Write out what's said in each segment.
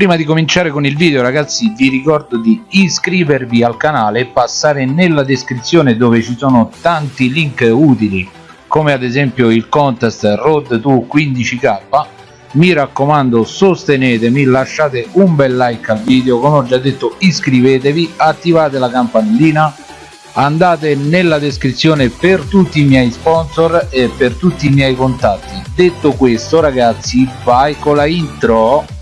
prima di cominciare con il video ragazzi vi ricordo di iscrivervi al canale e passare nella descrizione dove ci sono tanti link utili come ad esempio il contest road to 15k mi raccomando sostenetemi lasciate un bel like al video. Come ho già detto iscrivetevi attivate la campanellina andate nella descrizione per tutti i miei sponsor e per tutti i miei contatti. Detto questo ragazzi vai con la intro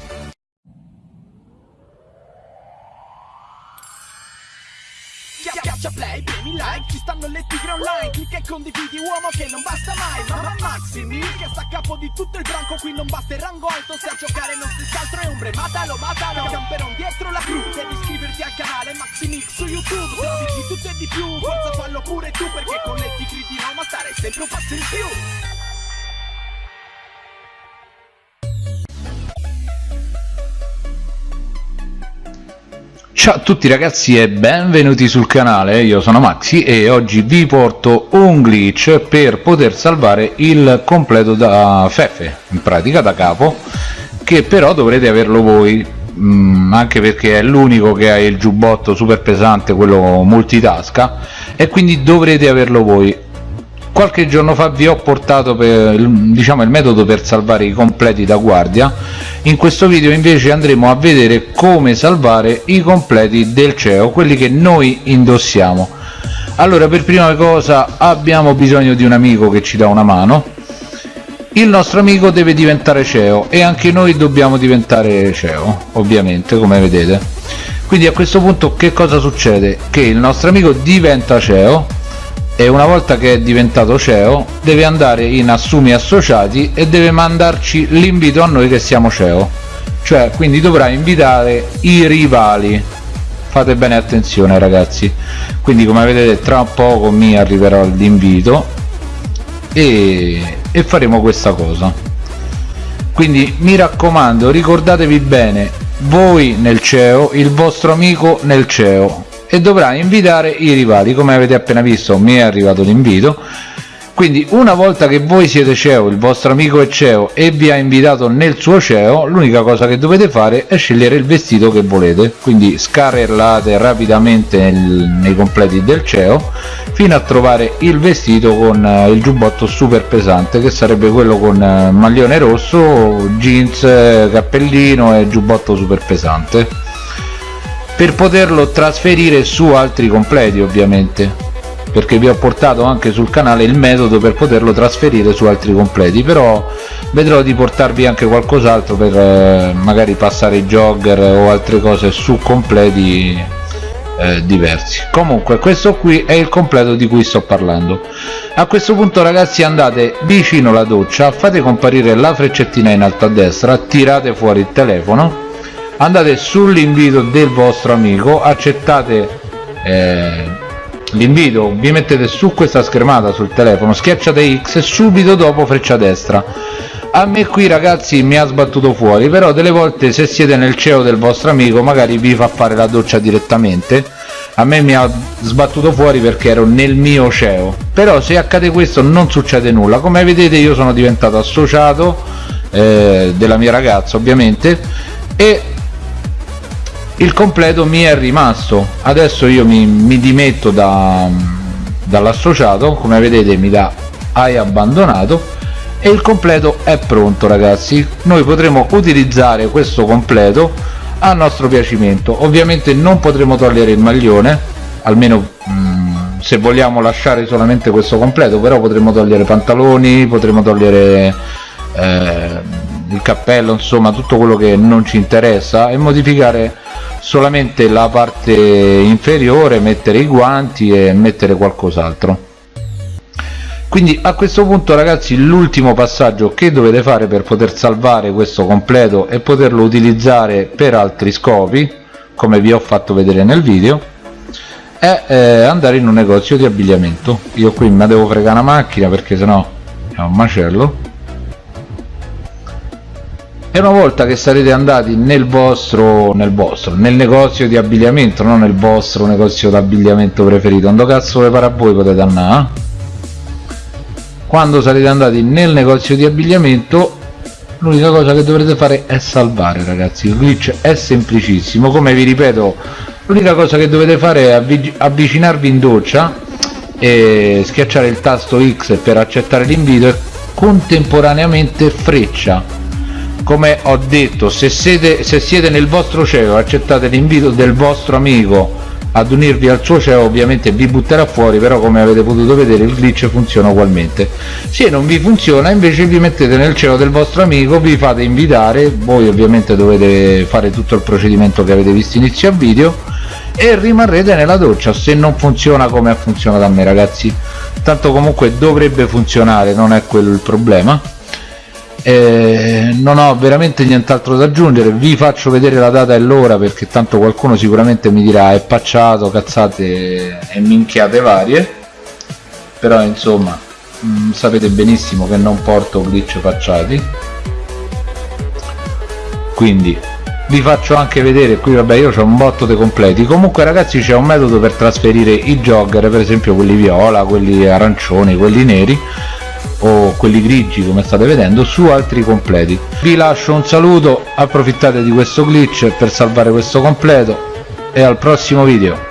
online Clicca e condividi uomo che non basta mai. Mamma Maximi che sta a capo di tutto il branco Qui non basta il rango alto se a giocare non si altro è ombre. Matalo, matalo, camperon dietro la cru Devi iscriverti al canale Maximix su YouTube. Se tutto e di più, forza fallo pure tu Perché con le tigre di Roma stare sempre un passo in più Ciao a tutti ragazzi e benvenuti sul canale, io sono Maxi e oggi vi porto un glitch per poter salvare il completo da Fefe, in pratica da capo, che però dovrete averlo voi, mh, anche perché è l'unico che ha il giubbotto super pesante, quello multitasca, e quindi dovrete averlo voi. Qualche giorno fa vi ho portato per, diciamo, il metodo per salvare i completi da guardia in questo video invece andremo a vedere come salvare i completi del CEO quelli che noi indossiamo. Allora per prima cosa abbiamo bisogno di un amico che ci dà una mano. Il nostro amico deve diventare CEO e anche noi dobbiamo diventare CEO ovviamente come vedete. Quindi a questo punto che cosa succede? Che il nostro amico diventa CEO e una volta che è diventato CEO deve andare in assumi associati e deve mandarci l'invito a noi che siamo CEO. Cioè quindi dovrà invitare i rivali. Fate bene attenzione ragazzi. Quindi come vedete tra poco mi arriverà l'invito e, e faremo questa cosa. Quindi mi raccomando ricordatevi bene voi nel CEO il vostro amico nel CEO e dovrà invitare i rivali. Come avete appena visto mi è arrivato l'invito. Quindi una volta che voi siete CEO, il vostro amico è CEO e vi ha invitato nel suo CEO l'unica cosa che dovete fare è scegliere il vestito che volete. Quindi scarrellate rapidamente nel, nei completi del CEO fino a trovare il vestito con uh, il giubbotto super pesante che sarebbe quello con uh, maglione rosso, jeans, cappellino e giubbotto super pesante per poterlo trasferire su altri completi ovviamente. Perché vi ho portato anche sul canale il metodo per poterlo trasferire su altri completi però vedrò di portarvi anche qualcos'altro per eh, magari passare i jogger o altre cose su completi eh, diversi. Comunque questo qui è il completo di cui sto parlando. A questo punto ragazzi andate vicino alla doccia fate comparire la freccettina in alto a destra tirate fuori il telefono andate sull'invito del vostro amico accettate eh, l'invito vi mettete su questa schermata sul telefono schiacciate X e subito dopo freccia destra. A me qui ragazzi mi ha sbattuto fuori però delle volte se siete nel CEO del vostro amico magari vi fa fare la doccia direttamente. A me mi ha sbattuto fuori perché ero nel mio CEO. Però se accade questo non succede nulla. Come vedete io sono diventato associato eh, della mia ragazza ovviamente e il completo mi è rimasto. Adesso io mi, mi dimetto da, dall'associato. Come vedete mi dà hai abbandonato. E il completo è pronto ragazzi. Noi potremo utilizzare questo completo a nostro piacimento. Ovviamente non potremo togliere il maglione. Almeno mm, se vogliamo lasciare solamente questo completo però potremo togliere pantaloni potremo togliere eh, il cappello insomma tutto quello che non ci interessa e modificare solamente la parte inferiore mettere i guanti e mettere qualcos'altro. Quindi a questo punto ragazzi l'ultimo passaggio che dovete fare per poter salvare questo completo e poterlo utilizzare per altri scopi come vi ho fatto vedere nel video è eh, andare in un negozio di abbigliamento. Io qui mi devo fregare una macchina perché sennò è un macello e una volta che sarete andati nel vostro nel vostro nel negozio di abbigliamento non nel vostro negozio d'abbigliamento preferito quando cazzo le pare a voi potete andare quando sarete andati nel negozio di abbigliamento l'unica cosa che dovrete fare è salvare ragazzi. Il glitch è semplicissimo. Come vi ripeto l'unica cosa che dovete fare è avvicinarvi in doccia e schiacciare il tasto X per accettare l'invito e contemporaneamente freccia come ho detto se siete, se siete nel vostro CEO accettate l'invito del vostro amico ad unirvi al suo CEO ovviamente vi butterà fuori però come avete potuto vedere il glitch funziona ugualmente. Se non vi funziona invece vi mettete nel CEO del vostro amico vi fate invitare voi ovviamente dovete fare tutto il procedimento che avete visto inizio a video e rimarrete nella doccia se non funziona come ha funzionato a me ragazzi. Tanto comunque dovrebbe funzionare non è quello il problema eh, non ho veramente nient'altro da aggiungere. Vi faccio vedere la data e l'ora perché tanto qualcuno sicuramente mi dirà è pacciato cazzate e minchiate varie. Però insomma mh, mm, sapete benissimo che non porto glitch facciati quindi vi faccio anche vedere qui vabbè io ho un botto dei completi. Comunque ragazzi c'è un metodo per trasferire i jogger per esempio quelli viola quelli arancioni quelli neri o quelli grigi come state vedendo su altri completi. Vi lascio un saluto approfittate di questo glitch per salvare questo completo e al prossimo video